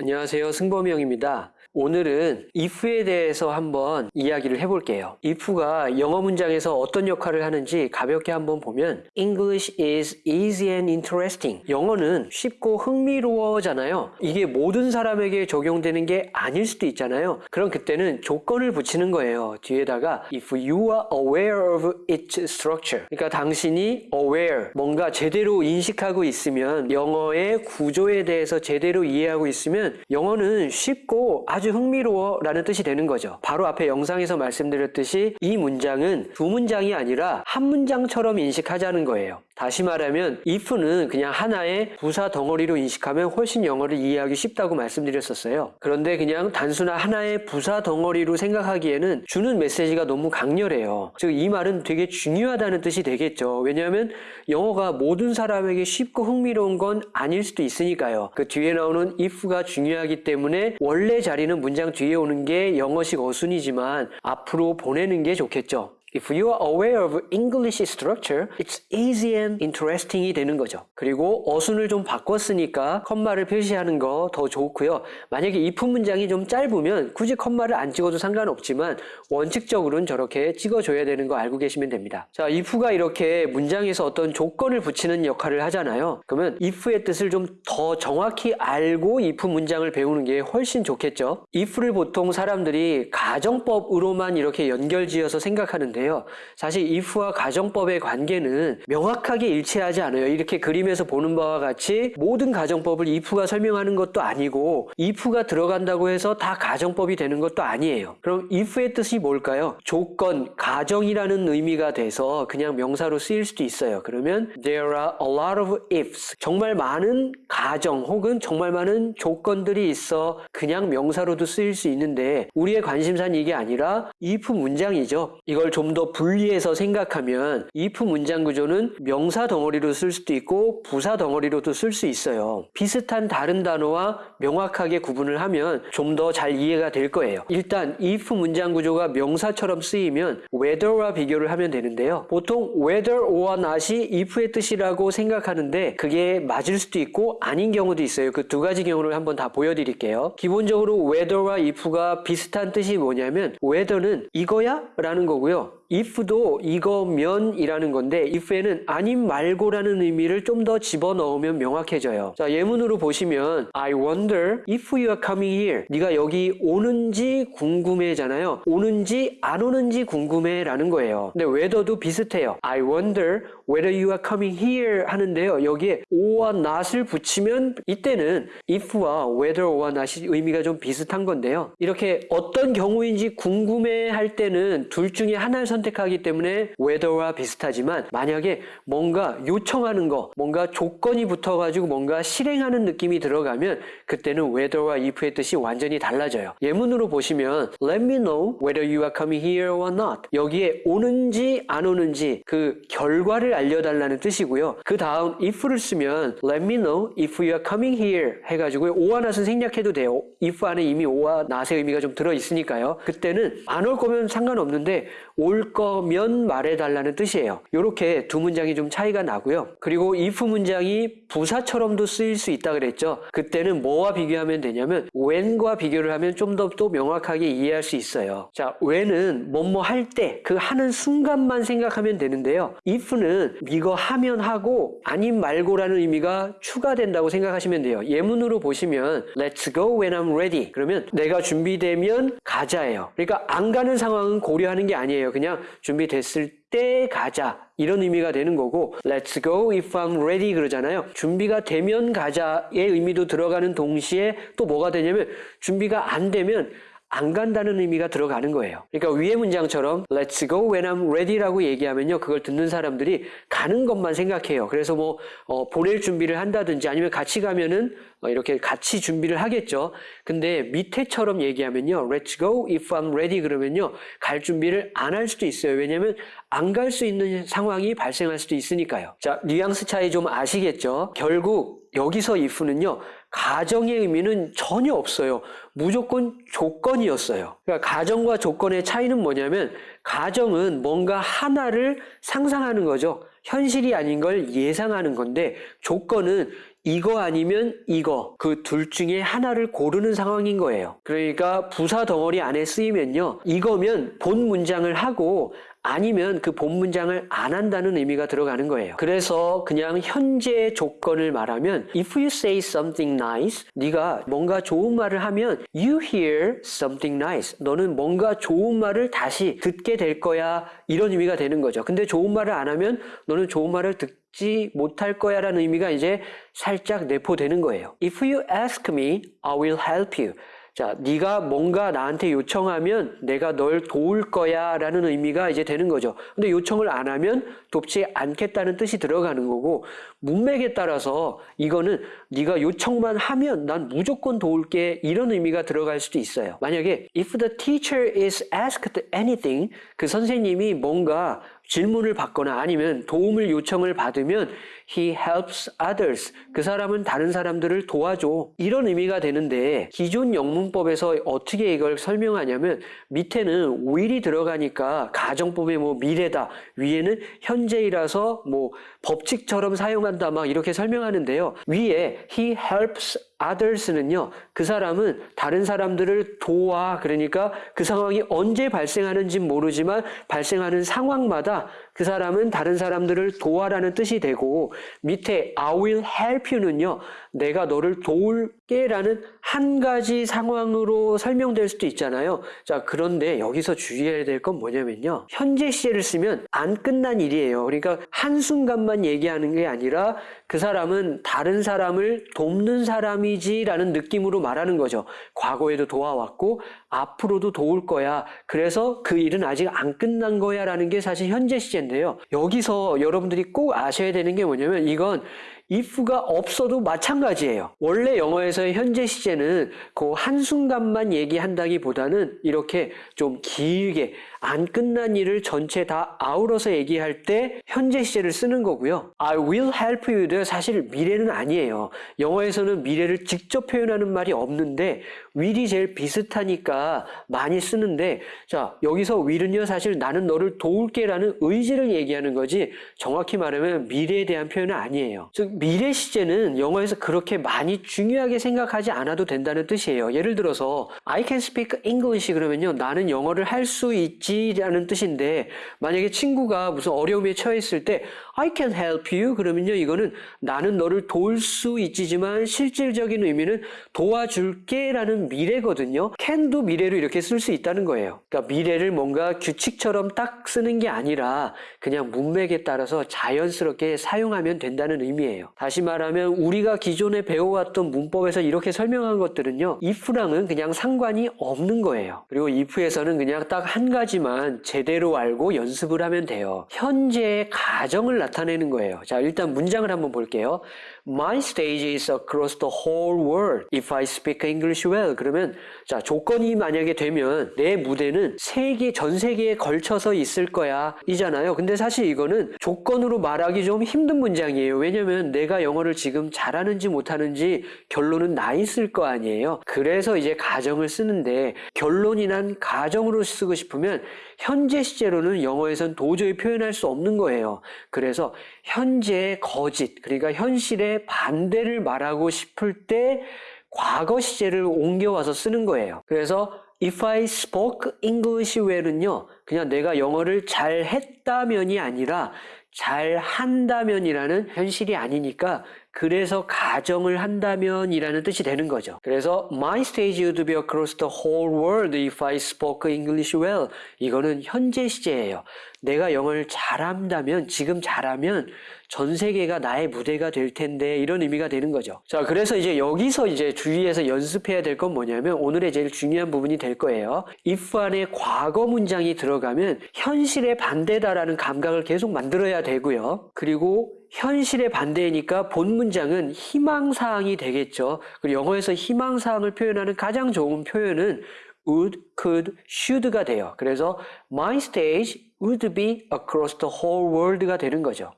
안녕하세요. 승범이 형입니다. 오늘은 if에 대해서 한번 이야기를 해볼게요. if가 영어 문장에서 어떤 역할을 하는지 가볍게 한번 보면 English is easy and interesting. 영어는 쉽고 흥미로워잖아요. 이게 모든 사람에게 적용되는 게 아닐 수도 있잖아요. 그럼 그때는 조건을 붙이는 거예요. 뒤에다가 if you are aware of its structure. 그러니까 당신이 aware, 뭔가 제대로 인식하고 있으면 영어의 구조에 대해서 제대로 이해하고 있으면 영어는 쉽고 아주 흥미로워 라는 뜻이 되는 거죠. 바로 앞에 영상에서 말씀드렸듯이 이 문장은 두 문장이 아니라 한 문장처럼 인식하자는 거예요. 다시 말하면 if는 그냥 하나의 부사 덩어리로 인식하면 훨씬 영어를 이해하기 쉽다고 말씀드렸었어요. 그런데 그냥 단순한 하나의 부사 덩어리로 생각하기에는 주는 메시지가 너무 강렬해요. 즉 이 말은 되게 중요하다는 뜻이 되겠죠. 왜냐하면 영어가 모든 사람에게 쉽고 흥미로운 건 아닐 수도 있으니까요. 그 뒤에 나오는 if가 중요하기 때문에 원래 자리는 문장 뒤에 오는 게 영어식 어순이지만 앞으로 보내는 게 좋겠죠. If you are aware of English structure, it's easy and interesting이 되는 거죠. 그리고 어순을 좀 바꿨으니까 컴마를 표시하는 거 더 좋고요. 만약에 if 문장이 좀 짧으면 굳이 컴마를 안 찍어도 상관없지만 원칙적으로는 저렇게 찍어줘야 되는 거 알고 계시면 됩니다. 자, if가 이렇게 문장에서 어떤 조건을 붙이는 역할을 하잖아요. 그러면 if의 뜻을 좀 더 정확히 알고 if 문장을 배우는 게 훨씬 좋겠죠. if를 보통 사람들이 가정법으로만 이렇게 연결지어서 생각하는데 요. 사실 if와 가정법의 관계는 명확하게 일치하지 않아요. 이렇게 그림에서 보는 바와 같이 모든 가정법을 if가 설명하는 것도 아니고 if가 들어간다고 해서 다 가정법이 되는 것도 아니에요. 그럼 if의 뜻이 뭘까요? 조건, 가정이라는 의미가 돼서 그냥 명사로 쓰일 수도 있어요. 그러면 there are a lot of ifs. 정말 많은 가정 혹은 정말 많은 조건들이 있어 그냥 명사로도 쓰일 수 있는데 우리의 관심사는 이게 아니라 if 문장이죠. 이걸 좀더 분리해서 생각하면 if 문장 구조는 명사 덩어리로 쓸 수도 있고 부사 덩어리로도 쓸 수 있어요. 비슷한 다른 단어와 명확하게 구분을 하면 좀 더 잘 이해가 될 거예요. 일단 if 문장 구조가 명사처럼 쓰이면 whether와 비교를 하면 되는데요. 보통 whether or not이 if의 뜻이라고 생각하는데 그게 맞을 수도 있고 아닌 경우도 있어요. 그 두 가지 경우를 한번 다 보여드릴게요. 기본적으로 whether와 if가 비슷한 뜻이 뭐냐면 whether는 이거야? 라는 거고요. If도 이거면이라는 건데 if에는 아님 말고라는 의미를 좀 더 집어넣으면 명확해져요. 자 예문으로 보시면 I wonder if you are coming here. 네가 여기 오는지 궁금해잖아요. 오는지 안 오는지 궁금해라는 거예요. 근데 whether도 비슷해요. I wonder whether you are coming here 하는데요. 여기에 or와 not을 붙이면 이때는 if와 whether or not이 의미가 좀 비슷한 건데요. 이렇게 어떤 경우인지 궁금해 할 때는 둘 중에 하나를 선택하기 때문에 whether와 비슷하지만 만약에 뭔가 요청하는 거, 뭔가 조건이 붙어가지고 뭔가 실행하는 느낌이 들어가면 그때는 whether와 if의 뜻이 완전히 달라져요. 예문으로 보시면 let me know whether you are coming here or not. 여기에 오는지 안 오는지 그 결과를 알려달라는 뜻이고요. 그 다음 if를 쓰면 let me know if you are coming here 해가지고 오와 not은 생략해도 돼요. if 안에 이미 오와 not의 의미가 좀 들어있으니까요. 그때는 안 올 거면 상관없는데 올 거면 말해달라는 뜻이에요. 이렇게 두 문장이 좀 차이가 나고요. 그리고 if 문장이 부사처럼도 쓰일 수 있다 그랬죠. 그때는 뭐와 비교하면 되냐면 when과 비교를 하면 좀 더 또 명확하게 이해할 수 있어요. 자, when은 뭐뭐 할 때 그 하는 순간만 생각하면 되는데요. if는 이거 하면 하고 아님 말고라는 의미가 추가된다고 생각하시면 돼요. 예문으로 보시면 let's go when I'm ready. 그러면 내가 준비되면 가자예요. 그러니까 안 가는 상황은 고려하는 게 아니에요. 그냥 준비됐을 때 가자. 이런 의미가 되는 거고 Let's go if I'm ready 그러잖아요. 준비가 되면 가자의 의미도 들어가는 동시에 또 뭐가 되냐면 준비가 안 되면 안 간다는 의미가 들어가는 거예요. 그러니까 위의 문장처럼 Let's go when I'm ready라고 얘기하면요. 그걸 듣는 사람들이 가는 것만 생각해요. 그래서 뭐 어, 보낼 준비를 한다든지 아니면 같이 가면은 어, 이렇게 같이 준비를 하겠죠. 근데 밑에처럼 얘기하면요. Let's go if I'm ready 그러면요. 갈 준비를 안 할 수도 있어요. 왜냐면 안 갈 수 있는 상황이 발생할 수도 있으니까요. 자, 뉘앙스 차이 좀 아시겠죠? 결국 여기서 if는요. 가정의 의미는 전혀 없어요. 무조건 조건이었어요. 그러니까 가정과 조건의 차이는 뭐냐면 가정은 뭔가 하나를 상상하는 거죠. 현실이 아닌 걸 예상하는 건데 조건은 이거 아니면 이거 그 둘 중에 하나를 고르는 상황인 거예요. 그러니까 부사 덩어리 안에 쓰이면요. 이거면 본 문장을 하고 아니면 그 본 문장을 안 한다는 의미가 들어가는 거예요. 그래서 그냥 현재 조건을 말하면 if you say something nice 네가 뭔가 좋은 말을 하면 you hear something nice 너는 뭔가 좋은 말을 다시 듣게 될 거야 이런 의미가 되는 거죠. 근데 좋은 말을 안 하면 너는 좋은 말을 듣 지 못할 거야 라는 의미가 이제 살짝 내포되는 거예요. If you ask me, I will help you. 자, 네가 뭔가 나한테 요청하면 내가 널 도울 거야 라는 의미가 이제 되는 거죠. 근데 요청을 안 하면 돕지 않겠다는 뜻이 들어가는 거고 문맥에 따라서 이거는 네가 요청만 하면 난 무조건 도울게 이런 의미가 들어갈 수도 있어요. 만약에 if the teacher is asked anything 그 선생님이 뭔가 질문을 받거나 아니면 도움을 요청을 받으면 he helps others. 그 사람은 다른 사람들을 도와줘. 이런 의미가 되는데 기존 영문법에서 어떻게 이걸 설명하냐면 밑에는 will이 들어가니까 가정법의 뭐 미래다. 위에는 현재이라서 뭐 법칙처럼 사용한다 막 이렇게 설명하는데요. 위에 he helps others는요, 그 사람은 다른 사람들을 도와. 그러니까 그 상황이 언제 발생하는지 모르지만 발생하는 상황마다 그 사람은 다른 사람들을 도와라는 뜻이 되고 밑에 I will help you는요, 내가 너를 도울게 라는 한 가지 상황으로 설명될 수도 있잖아요. 자, 그런데 여기서 주의해야 될 건 뭐냐면요. 현재 시제를 쓰면 안 끝난 일이에요. 그러니까 한순간만 얘기하는 게 아니라 그 사람은 다른 사람을 돕는 사람이지 라는 느낌으로 말하는 거죠. 과거에도 도와왔고 앞으로도 도울 거야. 그래서 그 일은 아직 안 끝난 거야 라는 게 사실 현재 시제인데 요. 여기서 여러분들이 꼭 아셔야 되는 게 뭐냐면 이건 if가 없어도 마찬가지예요. 원래 영어에서의 현재 시제는 그 한순간만 얘기한다기보다는 이렇게 좀 길게 안 끝난 일을 전체 다 아우러서 얘기할 때 현재 시제를 쓰는 거고요. I will help you도 사실 미래는 아니에요. 영어에서는 미래를 직접 표현하는 말이 없는데 will이 제일 비슷하니까 많이 쓰는데 자 여기서 will은요 사실 나는 너를 도울게 라는 의지를 얘기하는 거지 정확히 말하면 미래에 대한 표현은 아니에요. 즉 미래 시제는 영어에서 그렇게 많이 중요하게 생각하지 않아도 된다는 뜻이에요. 예를 들어서 I can speak English 그러면요 나는 영어를 할 수 있지 라는 뜻인데 만약에 친구가 무슨 어려움에 처했을 때 I can help you 그러면요 이거는 나는 너를 도울 수 있지만 실질적인 의미는 도와줄게라는 미래거든요. can도 미래로 이렇게 쓸 수 있다는 거예요. 그러니까 미래를 뭔가 규칙처럼 딱 쓰는 게 아니라 그냥 문맥에 따라서 자연스럽게 사용하면 된다는 의미예요. 다시 말하면 우리가 기존에 배워왔던 문법에서 이렇게 설명한 것들은요. if랑은 그냥 상관이 없는 거예요. 그리고 if에서는 그냥 딱 한 가 지만 제대로 알고 연습을 하면 돼요. 현재의 가정을 나타내는 거예요. 자, 일단 문장을 한번 볼게요. My stage is across the whole world if I speak English well. 그러면 자, 조건이 만약에 되면 내 무대는 세계 전 세계에 걸쳐서 있을 거야. 이잖아요. 근데 사실 이거는 조건으로 말하기 좀 힘든 문장이에요. 왜냐면 내가 영어를 지금 잘하는지 못하는지 결론은 나 있을 거 아니에요. 그래서 이제 가정을 쓰는데 결론이 난 가정으로 쓰고 싶으면 현재 시제로는 영어에선 도저히 표현할 수 없는 거예요. 그래서 현재의 거짓, 그러니까 현실의 반대를 말하고 싶을 때 과거 시제를 옮겨와서 쓰는 거예요. 그래서 if I spoke English well은요, 그냥 내가 영어를 잘 했다면이 아니라 잘 한다면이라는 현실이 아니니까 그래서 가정을 한다면 이라는 뜻이 되는 거죠. 그래서 my stage would be across the whole world if I spoke English well. 이거는 현재 시제예요. 내가 영어를 잘한다면 지금 잘하면 전 세계가 나의 무대가 될 텐데 이런 의미가 되는 거죠. 자, 그래서 이제 여기서 이제 주의해서 연습해야 될 건 뭐냐면 오늘의 제일 중요한 부분이 될 거예요. if 안에 과거 문장이 들어가면 현실의 반대다라는 감각을 계속 만들어야 되고요. 그리고 현실의 반대이니까 본 문장은 희망사항이 되겠죠. 그리고 영어에서 희망사항을 표현하는 가장 좋은 표현은 would, could, should가 돼요. 그래서 my stage would be across the whole world가 되는 거죠.